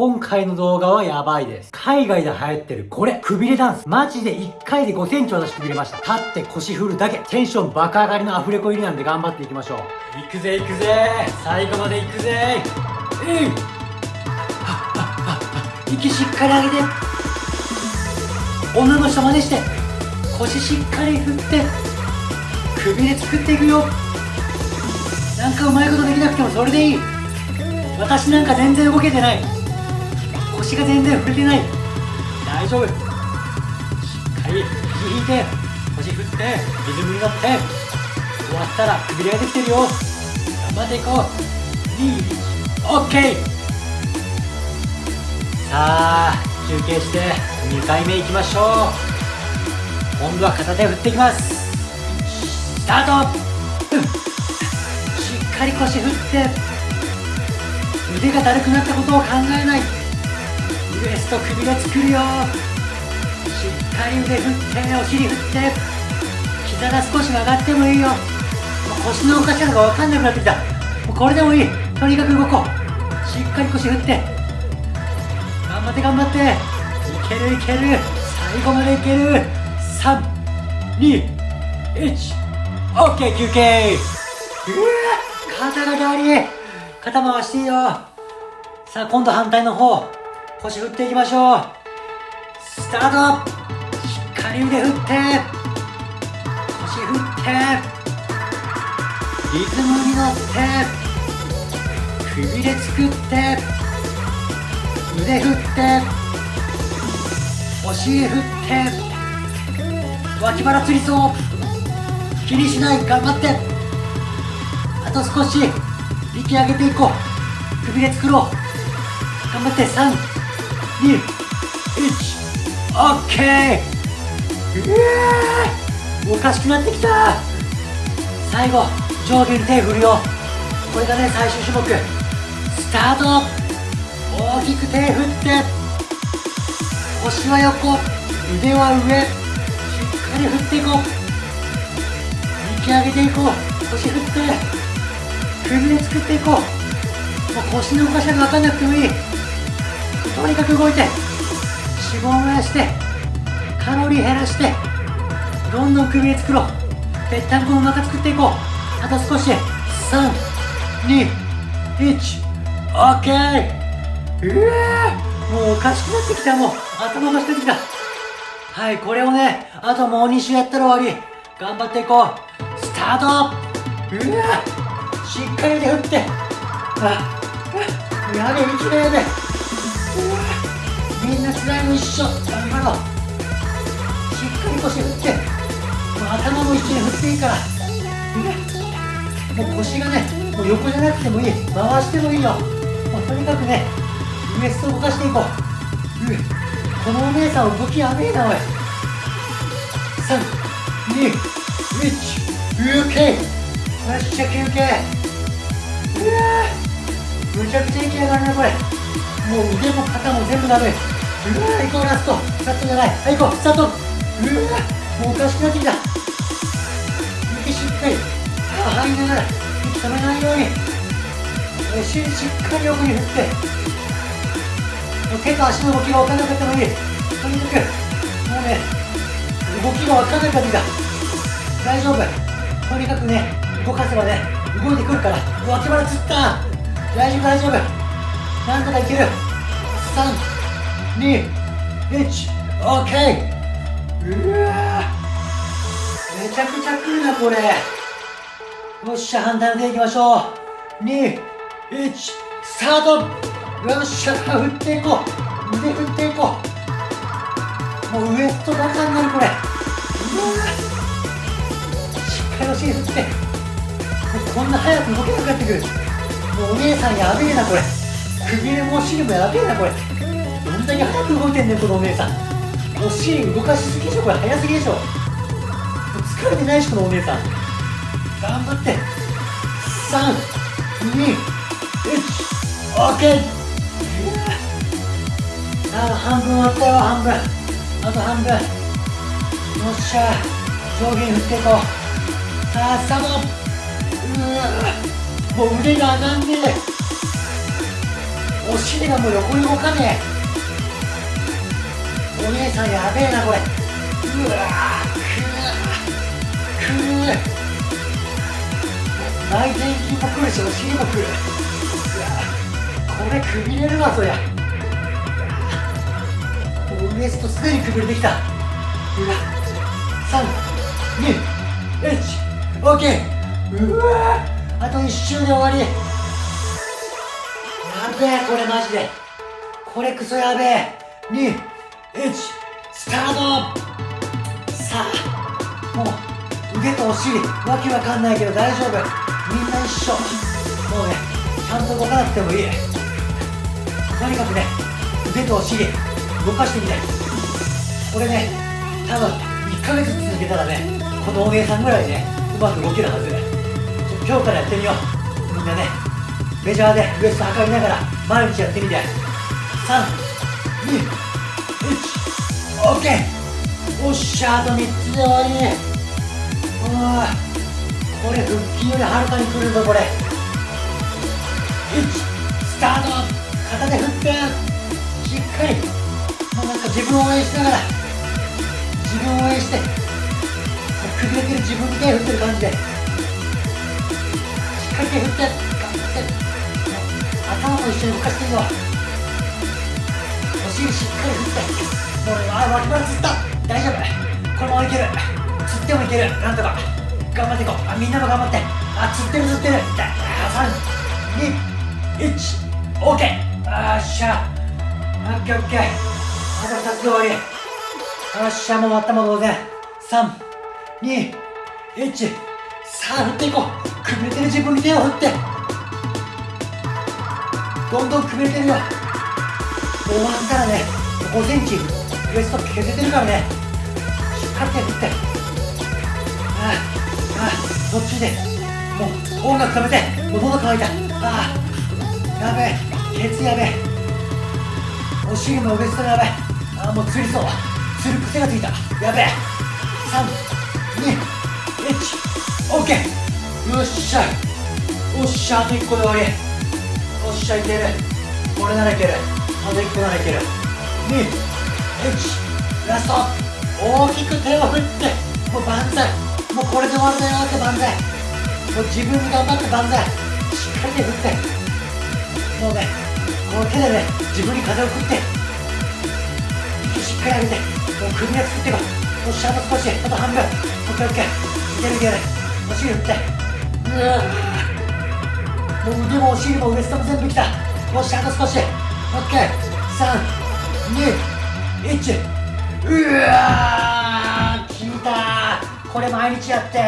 今回の動画はやばいです。海外で流行ってるこれ、くびれダンス。マジで1回で5センチ私くびれました。立って腰振るだけ。テンション爆上がりのアフレコ入りなんで頑張っていきましょう。行くぜ行くぜ最後まで行くぜえい息しっかり上げて女の人真似して腰しっかり振ってくびれ作っていくよなんかうまいことできなくてもそれでいい私なんか全然動けてない腰が全然振れてない。大丈夫。しっかり肘引いて腰振ってリズムに乗って終わったらくびれができてるよ。頑張っていこう。2 OK さあ休憩して2回目いきましょう。今度は片手振っていきます。スタート、しっかり腰振って腕がだるくなったことを考えない。ウエスト首が作るよ。しっかり腕振ってお尻振って。膝が少し曲がってもいいよ。腰の動かし方が分かんなくなってきた。もうこれでもいい。とにかく動こう。しっかり腰振って。頑張って頑張って。いけるいける。最後までいける。321 OK 休憩。うわ肩がだり。肩回していいよ。さあ今度反対の方。腰振っていきましょう。スタート。しっかり腕振って。腰振って。リズムに乗って。くびれ作って。腕振って。お尻振って。脇腹つりそう。気にしない頑張って。あと少し。息上げていこう。くびれ作ろう。頑張って。3 2、1、オッケーうわおかしくなってきた最後、上下に手振るよこれがね、最終種目スタート大きく手振って腰は横腕は上しっかり振っていこう引き上げていこう腰振って首で作っていこうもう腰の動かし方分かんなくてもいいとにかく動いて脂肪燃やしてカロリー減らしてどんどん首へ作ろう。ぺったんこの中作っていこう。あと少し321 OK うわもうおかしくなってきた。もう頭がしてきた。はいこれをねあともう2周やったら終わり。頑張っていこう。スタート。うわしっかり腕振って。あやべ息がやべみんな辛いの一緒。頑張ろ。うしっかり腰振って。もう頭も一緒に振っていいから。もう腰がねもう横じゃなくてもいい。回してもいいよ。もうとにかくねウエスト動かしていこう。このお姉さん動きやべえなおい。321休憩よっしゃ休憩うわむちゃくちゃ息上がるなこれ。もう腕も肩も全部ダメうわ行こうラストラストじゃないはい行こうスタートうわもうおかしくなってきた息しっかり歯入りながら息止めないようにお尻しっかり横に振って手と足の動きが分からなかったのにとにかくもうね動きが分からなかった大丈夫とにかくね動かせばね動いてくるから脇腹つった大丈夫大丈夫なんとかいける321 OK うわめちゃくちゃくるなこれ。よっしゃ反対の手いきましょう。21スタートよっしゃ振っていこう。腕振っていこうもうウエストバカになるこれ。うわしっかりお尻振って。こんな早く動けなくなってくる。もうお姉さんやべえなこれ。くびれもお尻もやべえなこれ。どんだけ早く動いてんねんこのお姉さん。お尻動かしすぎでしょこれ。早すぎでしょ。疲れてないしこのお姉さん。頑張って。321 OK さあ半分終わったよ半分。あと半分。よっしゃ上下振っていこう。さあスタート。うわもう腕が上がんねえ。お尻がもう横に動かねえ。お姉さんやべえなこれ。うわくーくー。内転筋も来るしお尻も来る。これくびれるわそりゃ。もうウエストすでにくびれてきた。321 OK うわあと一周で終わり。べえこれマジで。これクソやべえ。21スタート。さあもう腕とお尻わけわかんないけど大丈夫。みんな一緒。もうねちゃんと動かなくてもいい。とにかくね腕とお尻動かしてみてこれね多分1ヶ月続けたらねこのお姉さんぐらいねうまく動けるはず今日からやってみよう。みんなね。メジャーでウエスト測りながら毎日やってみて。321OK おっしゃあと3つで終わりおこれ腹筋よりはるかにくるぞこれ。1スタート。片手振ってしっかり。もうなんか自分を応援しながら。自分を応援して。くれてる自分に手振ってる感じで。しっかり手振って。頑張って。頭も一緒に動かしていいよお尻しっかり振って。もうねあ脇腹つった。大丈夫。このままいける。つってもいける。なんとか。頑張っていこう。あみんなも頑張って。あつってるつってる。321 OK あっしゃ。オッケーオッケー。あと2つで終わり。よっしゃもう終わったも同然321さあ振っていこう。くびれてる自分に手を振って。どんどんくびれてるよ。終わったらね。5センチウエスト削れてるからね。しっかり手振って。ああああ途中で？もう音楽止めて。もう喉乾いた。ああやべえ。ケツやべえ。お尻もウエストやべえ。ああもうつりそう。つる癖がついた。やべえ。321 OK よっしゃ。おっしゃあと1個で終わり。っしゃいける。これならいける。あと1個ならいける。21ラスト。大きく手を振って。もう万歳。もうこれで終わるだよって万歳。もう自分に頑張って万歳。しっかり手振って。もうねこの手でね自分に風を送って。しっかり上げて。もう首を作っていこうおっしゃあと少し。あと半分。オッケーオッケーいけるいける。お尻振って。うわ腕もお尻もウエストも全部きた。よしあと少し。オッケー。321うわー効いたこれ毎日やって